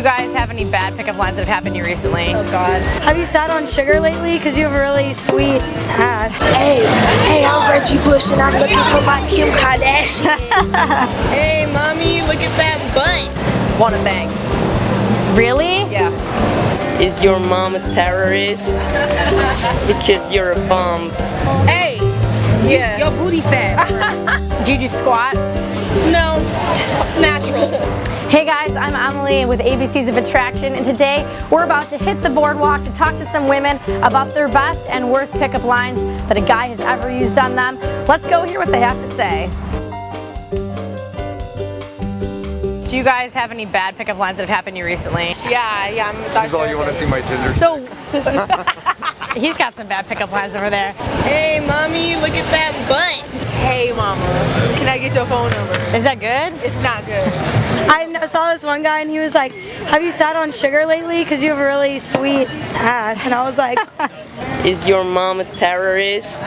you guys have any bad pickup lines that have happened to you recently? Oh God. Have you sat on sugar lately? Because you have a really sweet ass. Hey, hey, I'm Reggie Bush and I'm looking for my Kim Kardashian. Hey, mommy, look at that butt. Want a bang. Really? Yeah. Is your mom a terrorist? Because you're a bomb. Hey, yeah. Your booty fat. Do you do squats? no, natural. Hey guys, I'm Emily with ABCs of Attraction and today we're about to hit the boardwalk to talk to some women about their best and worst pickup lines that a guy has ever used on them. Let's go hear what they have to say. Do you guys have any bad pickup lines that have happened to you recently? Yeah, yeah, I'm a That's all you want to see my Tinder. So, he's got some bad pickup lines over there. Hey, mommy, look at that butt. Hey, mama, can I get your phone number? Is that good? It's not good. I saw this one guy and he was like, have you sat on sugar lately? Because you have a really sweet ass. And I was like, Is your mom a terrorist?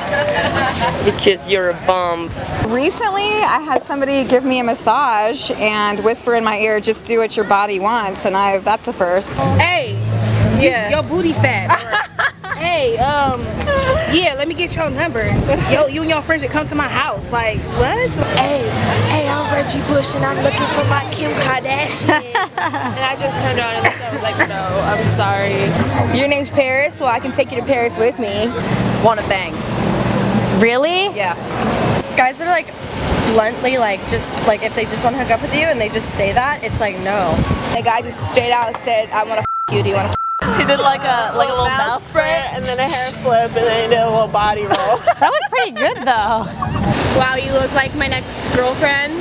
Because you're a bomb. Recently, I had somebody give me a massage and whisper in my ear, just do what your body wants, and I that's a first. Hey, yeah. your booty fat. hey, um, yeah, let me get your number. Yo, you and your friends should come to my house. Like, what? hey, hey, I'm Reggie Bush and I'm looking for my Kim Kardashian. And I just turned around and I was like, no, I'm sorry. Your name's Paris? Well, I can take you to Paris with me. Wanna bang. Really? Yeah. Guys that are like bluntly like just like if they just want to hook up with you and they just say that, it's like no. The guy just straight out said, I want to f you. Do you want to He did like a like a little mouth spray and then a hair flip and then he did a little body roll. That was pretty good though. Wow, you look like my next girlfriend.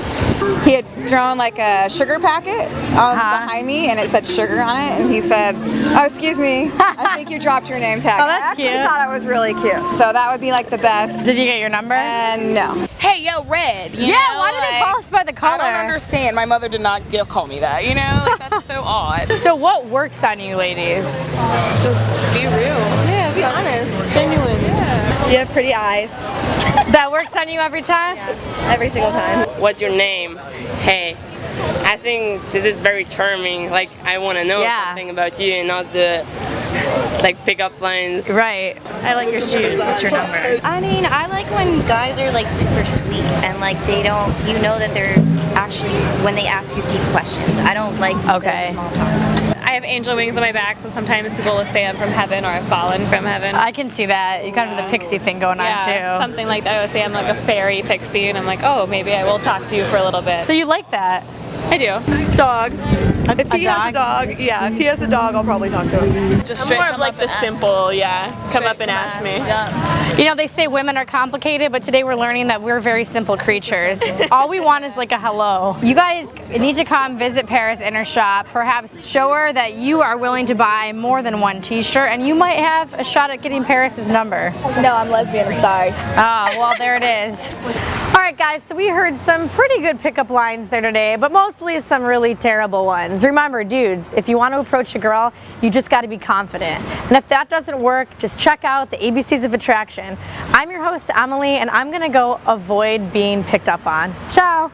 He had thrown like a sugar packet on Uh-huh. behind me, and it said sugar on it, and he said, "Oh, excuse me, I think you dropped your name tag." Oh, that's I actually cute. thought it was really cute. So that would be like the best. Did you get your number? And no. Hey, yo, red. You yeah, know, why do they call us by the color? I don't understand. My mother did not give, call me that, you know? Like, that's so odd. So what works on you ladies? Just be real. Yeah, be honest, genuine. You have pretty eyes. That works on you every time? Every single time. What's your name? Hey. I think this is very charming. Like, I want to know Yeah. something about you and not the, like, pickup lines. Right. I like your shoes. What's your number? I mean, I like when guys are like super sweet and like they don't, you know that they're actually, when they ask you deep questions. I don't like Okay. small talk. I have angel wings on my back, so sometimes people will say I'm from heaven or I've fallen from heaven. I can see that. You kind of have the pixie thing going yeah, on too. something like that. I would say I'm like a fairy pixie, and I'm like, oh, maybe I will talk to you for a little bit. So you like that? I do. Dog. If A he has a dog, yeah, if he has a dog, I'll probably talk to him. Just I'm straight more of like the and ask simple, yeah. Come up and Straight ask come me. ask, You know, they say women are complicated, but today we're learning that we're very simple creatures. All we want is like a hello. You guys need to come visit Paris Inner Shop. Perhaps show her that you are willing to buy more than one t-shirt and you might have a shot at getting Paris's number. No, I'm lesbian. I'm sorry. Oh, well, there it is. All right, guys, so we heard some pretty good pickup lines there today, but mostly some really terrible ones. Remember, dudes, if you want to approach a girl, you just got to be confident. And if that doesn't work, just check out the ABCs of Attraction. I'm your host, Emily, and I'm going to go avoid being picked up on. Ciao.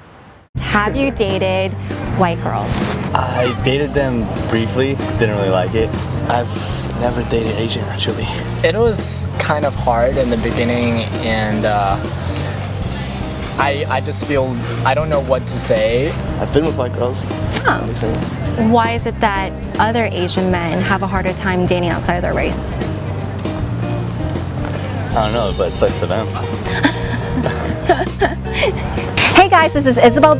Have you dated white girls? I dated them briefly, didn't really like it. I've never dated Asian actually. It was kind of hard in the beginning and uh, I, I just feel, I don't know what to say. I've been with white girls. Oh. Why is it that other Asian men have a harder time dating outside of their race? I don't know, but it sucks for them. Hey guys, this is Isabel